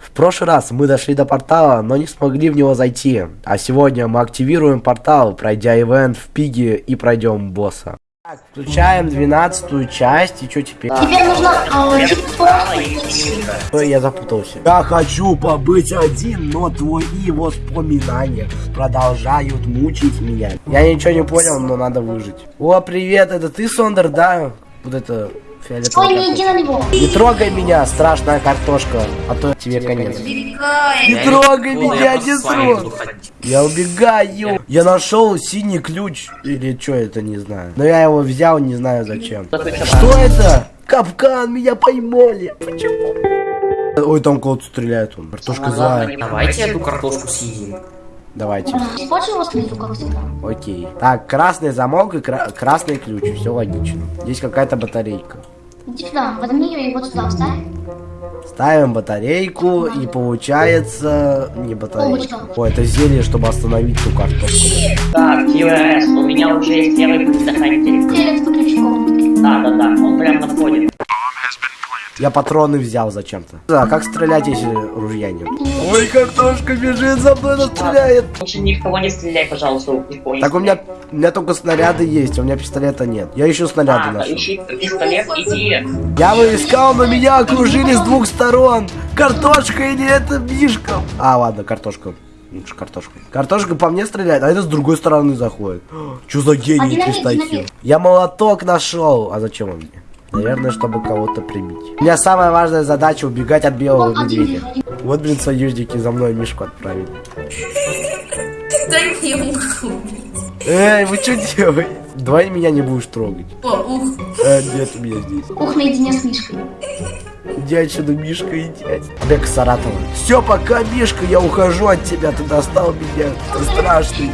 В прошлый раз мы дошли до портала, но не смогли в него зайти. А сегодня мы активируем портал, пройдя ивент в пиге и пройдем босса. Так, включаем двенадцатую часть, и что теперь? Теперь нужно Ой, я запутался. Я хочу побыть один, но твои воспоминания продолжают мучить меня. Я ничего не понял, но надо выжить. О, привет, это ты, Сондер, да? Вот это фиолетовый. Ой, не иди на него. Не трогай меня, страшная картошка, а то тебе конец. Не трогай меня, не трогай. Я убегаю. Я нашел синий ключ. Или что это, не знаю. Но я его взял, не знаю зачем. Что это? Капкан, меня поймали. Почему? Ой, там кого-то стреляет он. Картошка злая. Давайте эту картошку съедим. Давайте. Его. Окей. Так, красный замок и кра- красный ключ. Все логично. Здесь какая-то батарейка. Иди сюда, возьми ее и вот сюда вставь. Ставим батарейку и получается не батарейка. О, это зелье, чтобы остановить ту картошку. Так, QRS, у меня уже есть первый предохранитель. Стрелять с. Да, да, да, он прям на входе. Я патроны взял зачем-то. А как стрелять, если ружья нет? Ой, картошка бежит за мной, она стреляет. Лучше ни в кого не стреляй, пожалуйста, не понял. Так у меня, у меня только снаряды есть, а у меня пистолета нет. Я ищу снаряды А, нашел. ищи пистолет, иди. Я бы искал, но меня окружили с двух сторон. Картошка или это Мишка? А, ладно, картошка. Лучше картошка. Картошка по мне стреляет, а это с другой стороны заходит. Че за гений на один. Я молоток нашел. А зачем он мне? Наверное, чтобы кого-то прибить. У меня самая важная задача убегать от белого медведя. Вот, блин, союзники за мной Мишку отправили. Дай мне убить. Эй, вы что делаете? Давай меня не будешь трогать. О, ух. Э, нет у меня здесь. Ух, наедине с Мишкой. Иди отсюда, Мишка, иди. Бег Саратова. Все, пока, Мишка, я ухожу от тебя. Ты достал меня. Ты страшный.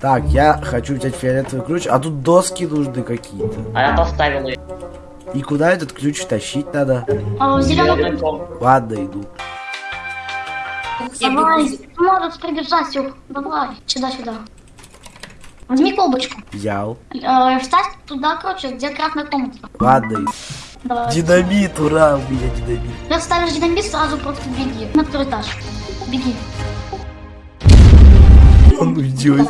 Так, я хочу взять фиолетовый ключ, а тут доски нужны какие-то. А я поставил ее. И куда этот ключ тащить надо? А, Зеленый зеленый. Ладно, иду. Давай, может прибежать, Ух. Давай, сюда-сюда. Возьми колбочку. Взял. Э, вставь туда, короче, где красная комната. Ладно, иду. Давай. Динамит, ура, у меня динамит. Ты ставишь динамит, сразу просто беги. На второй этаж. Беги. Он уйдет.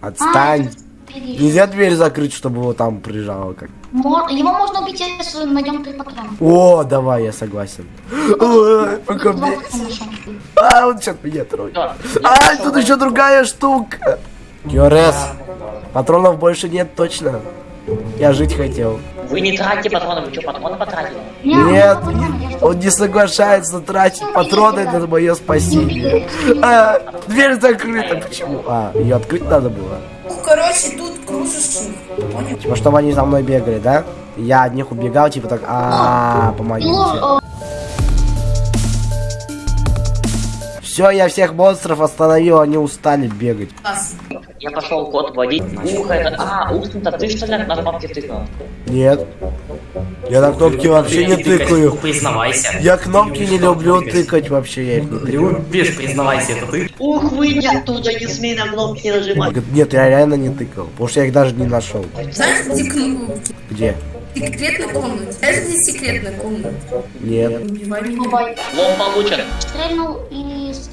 Отстань. Беги. Нельзя дверь закрыть, чтобы его там прижало как. Его можно убить, если найдем три патрона. О, давай, я согласен. А, он сейчас меня я А, тут еще другая штука. QRS. Патронов больше нет точно. Я жить хотел. Вы не тратьте патроны, вы что, патроны потратили? Не, Нет, жду. он не соглашается тратить патроны на мое спасение. А, дверь закрыта. Почему? А, ее открыть надо было. Понял? Типа, чтобы они за мной бегали, да? Я от них убегал, типа так, а, помогите. Все, я всех монстров остановил, они устали бегать. Я пошел код вводить. Ух, это... А, ух, ты ты что ли на кнопке тыкнул? Нет. Я на кнопки вообще не тыкаю. Признавайся. Я кнопки не люблю тыкать вообще, я их не тыкаю. Любишь, признавайся, это ты. Ух, выйди оттуда, не смей на кнопки нажимать. Нет, я реально не тыкал, потому что я их даже не нашел. Знаешь, где кнопки? Где? Секретная комната. Знаешь, где секретная комната? Нет. Убивай меня. бабай. Лом получен. Стрельнул и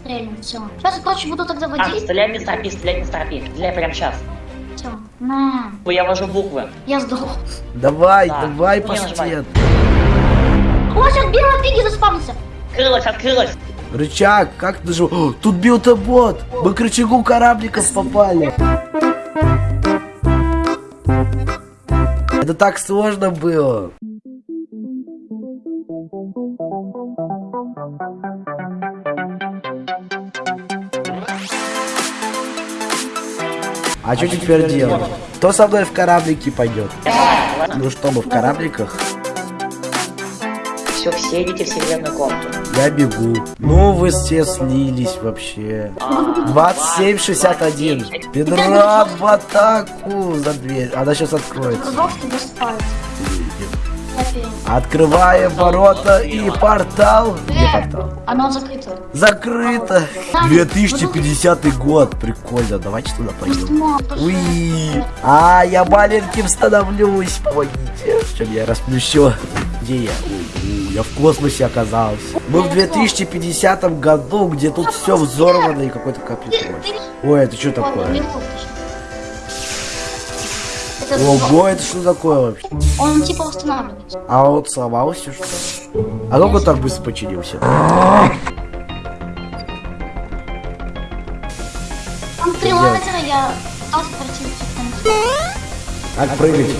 стрельнул. Все. Сейчас, короче, буду тогда Так, водить. стреляй без торопи, стреляй без торопи. Стреляй прямо сейчас. Все. На. Я вожу буквы. Я сдох. Давай, Да, давай, ну, я паштет. О, сейчас белая пиги заспавнился. Открылась, открылась. Рычаг, как ты же... О, тут билтобот! Мы к рычагу корабликов попали. Это так сложно было. А что теперь делать? Кто со мной в кораблики пойдет? Ну что, мы в корабликах? Все, все идите в секретную комнату. Я бегу. Ну вы все слились вообще. 27-61. Педра в атаку за дверь. Она сейчас откроется. Спать. Открываем ворота и портал. Где портал? Оно закрыто. Закрыто. 2050 год. Прикольно. Давайте туда пойдем. Уи. А, я маленьким становлюсь. Помогите. Чем я расплющу. Где я? У, Я в космосе оказался. Мы в 2050 году, где тут все взорвано и какой-то компьютер. Ой, это что такое? Ого, это что такое вообще? Он типа восстанавливается. А вот сломался что ли? А он так быстро починился? Там три лазера, я пытался пройти Как прыгать?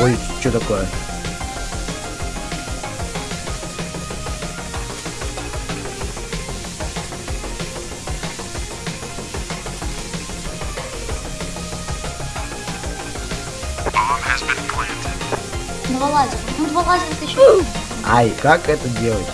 Ой, что такое? Два лазера. Ну, два лазера это еще. Ай, как это делать?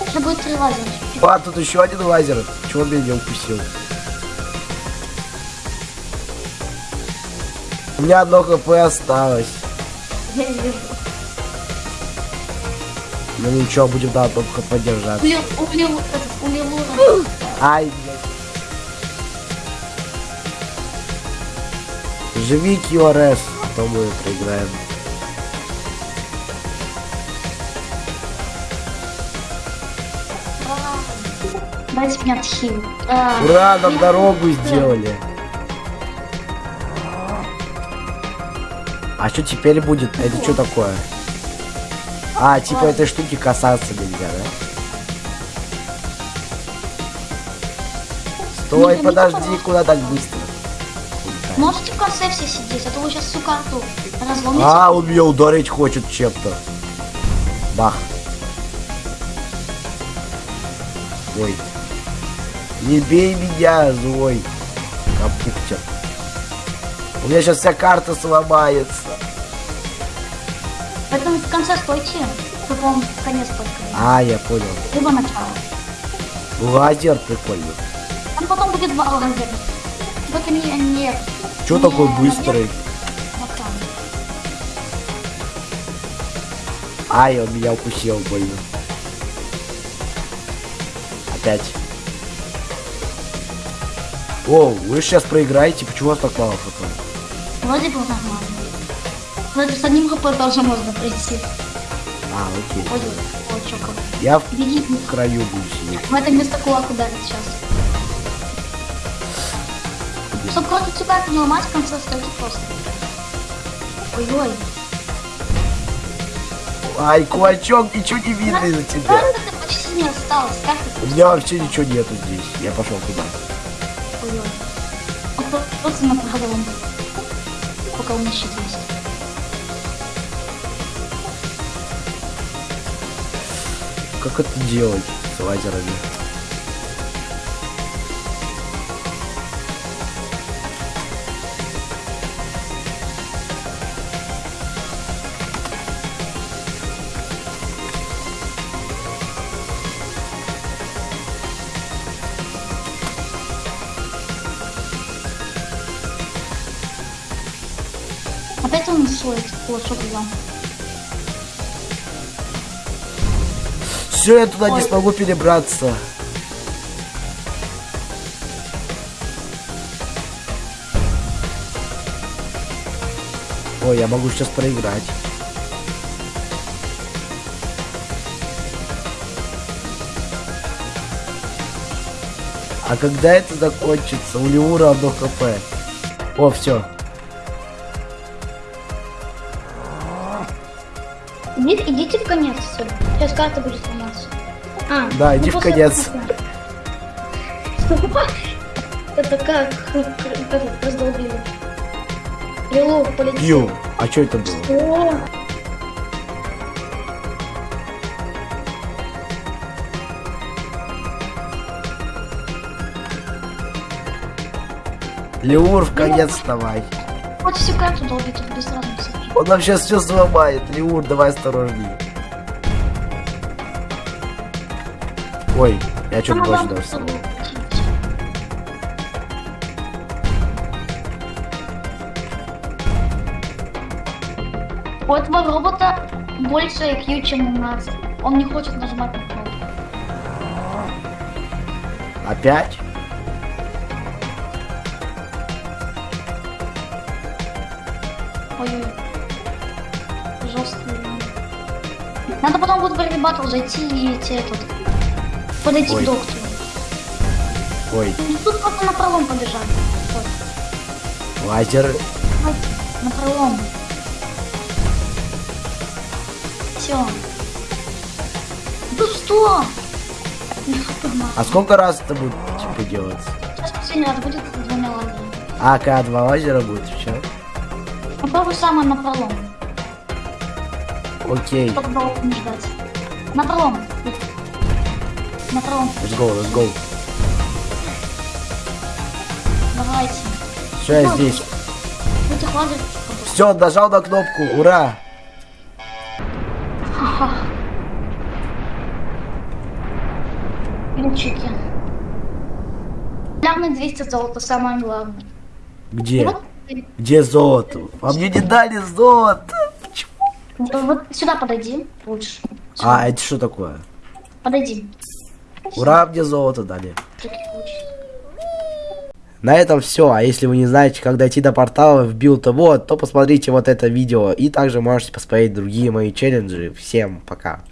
Это будет три лазера. А, тут еще один лазер. Чего он меня не укусил? У меня одно хп осталось. Ну ничего, будем одном хп держаться. Улил, улил. Ай, блядь. Живи, QRS, а то мы проиграем. Дайте мне отхил. А, Ура, нам дорогу сделали. А что теперь будет? Это что такое? А, типа этой штуки касаться нельзя, да? Стой, Не, подожди, куда так быстро? Можете в конце все сидеть, а то вы сейчас всю карту разломите. А, он меня ударить хочет чем-то. Бах. Ой. Не бей меня, злой. Компьютер. У меня сейчас вся карта сломается. Поэтому в конце стойте, чтобы он конец только. А, я понял. Либо начало. Лазер прикольный. Там потом будет два лазера. Только не, не, Че не такой быстрый? там. Ай, он меня укусил больно. Опять. О, вы сейчас проиграете, почему вас так мало хп? Вроде бы нормально. Вроде с одним хп тоже можно пройти. А, окей. Ой, ой, как. Я в Беги, краю сидеть. в это место кулак ударит сейчас. Чтобы против тебя не ломать, в конце стойте просто. Ой-ой. Ай, кулачок, ничего не видно из-за тебя. Правда, ты почти не осталось. Как У это? меня вообще ничего нету здесь. Я пошел туда. Ой-ой. Он про- просто направо он. Пока у меня щит Как это делать с лазерами? Опять он свой кулачок взял. Все, я туда не Ой. смогу перебраться. Ой, я могу сейчас проиграть. А когда это закончится? У Леура одно хп. О, все. Идите, идите в конец, все. Сейчас карта будет. А, Да, иди в после конец. Это как этот раздолбили. Лилу полетел. Ю, а что это было? О, Леур, в конец вставай. хоть всю карту долбит, без разницы. Он нам сейчас все сломает. Леур, давай осторожней. Ой, я что-то больше даже сломал. У этого робота больше IQ, чем у нас. Он не хочет нажимать на кнопку. Опять? Ой-ой. Жесткий. Надо потом будет в Баттл зайти и идти этот. Подойти Ой. к доктору. Ой, Ну, Тут просто на пролом побежать. Вот. лазер. На пролом. Все. Тут что? А сколько раз это будет типа делаться? Сейчас последний раз будет с двумя лазерами. А, когда два лазера будет, все. Попробуй самое на пролом. Окей. Чтобы долго не ждать. На пролом. На пролом. Let's go, let's go. Давайте. Все, я здесь. Все, нажал на кнопку. Ура! Ха-ха. Ключики. Главное 200 золота, самое главное. Где? Вот, Где золото? А мне не дали золото. Почему? вот сюда подойди лучше. А, это что такое? Подойди. Ура, мне золото дали. На этом все. А если вы не знаете, как дойти до портала в Build World, то посмотрите вот это видео. И также можете посмотреть другие мои челленджи. Всем пока.